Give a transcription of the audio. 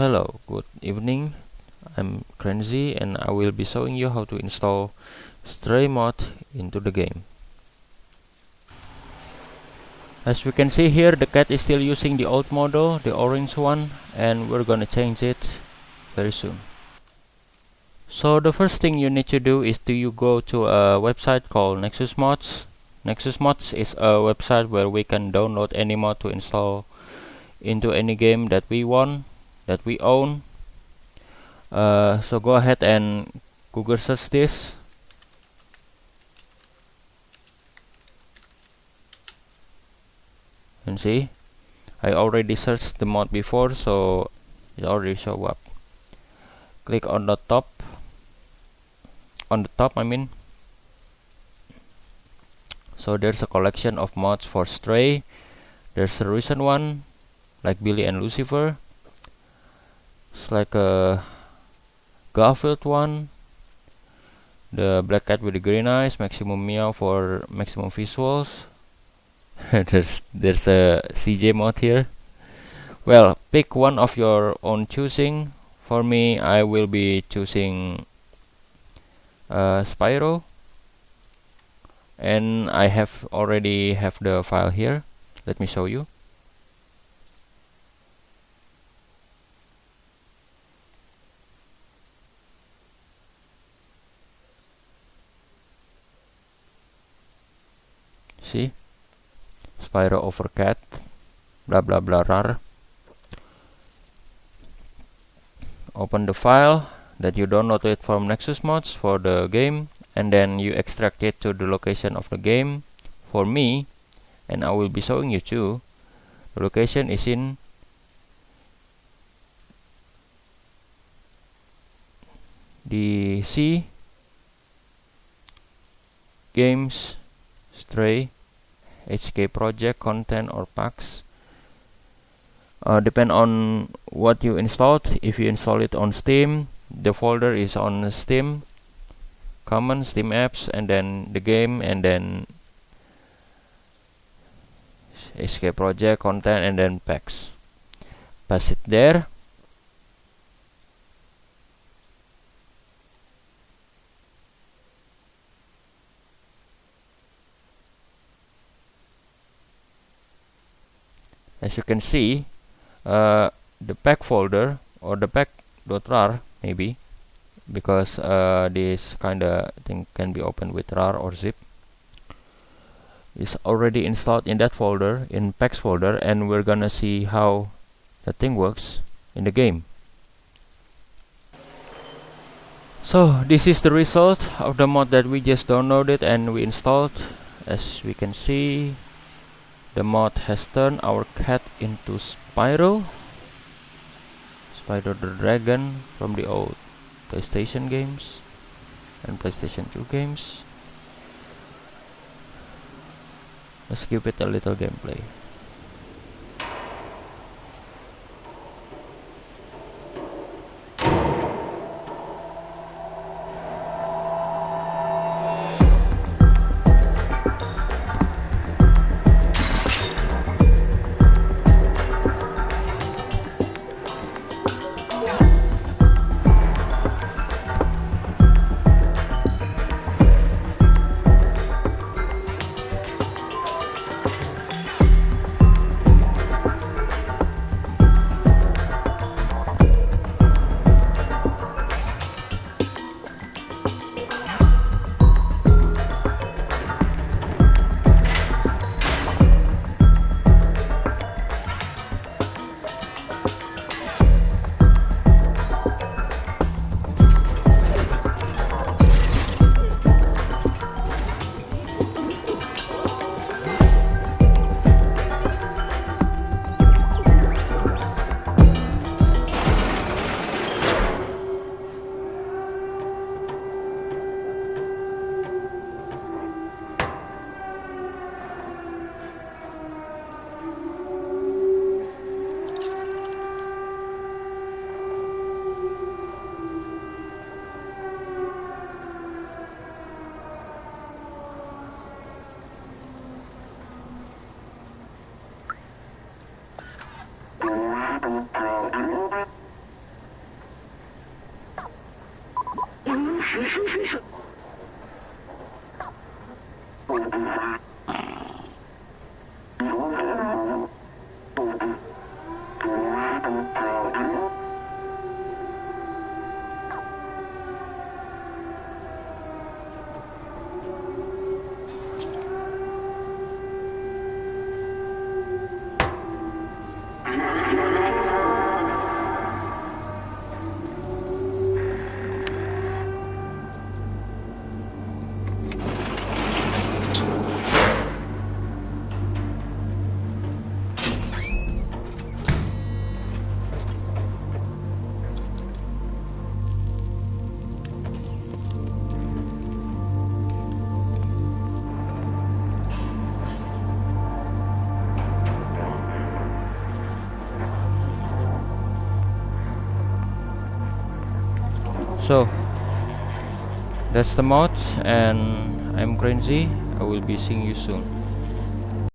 Hello, good evening. I'm Krenzy and I will be showing you how to install Stray mod into the game. As we can see here, the cat is still using the old model, the orange one, and we're gonna change it very soon. So the first thing you need to do is to you go to a website called Nexus Mods. Nexus Mods is a website where we can download any mod to install into any game that we want that we own. Uh, so go ahead and Google search this. And see I already searched the mod before so it already show up. Click on the top. On the top I mean. So there's a collection of mods for Stray. There's a recent one like Billy and Lucifer like a Garfield one. The black cat with the green eyes maximum meow for maximum visuals. There's there's a CJ mod here. Well pick one of your own choosing. For me I will be choosing uh, Spyro. And I have already have the file here. Let me show you see Spyro over cat blah blah blah rar. Open the file that you downloaded from Nexus Mods for the game and then you extract it to the location of the game. For me and I will be showing you too the location is in the C games stray HK project content or packs. Uh, depend on what you installed. If you install it on Steam the folder is on Steam common Steam apps and then the game and then HK project content and then packs. Pass it there as you can see uh, the pack folder or the pack.rar maybe because uh, this kind of thing can be opened with rar or zip is already installed in that folder in packs folder and we're gonna see how the thing works in the game. So this is the result of the mod that we just downloaded and we installed. As we can see the mod has turned our cat into Spyro Spyro the Dragon from the old PlayStation games and PlayStation 2 games. Let's give it a little gameplay 嗯，是是是是。So that's the mod and I'm Crazy I will be seeing you soon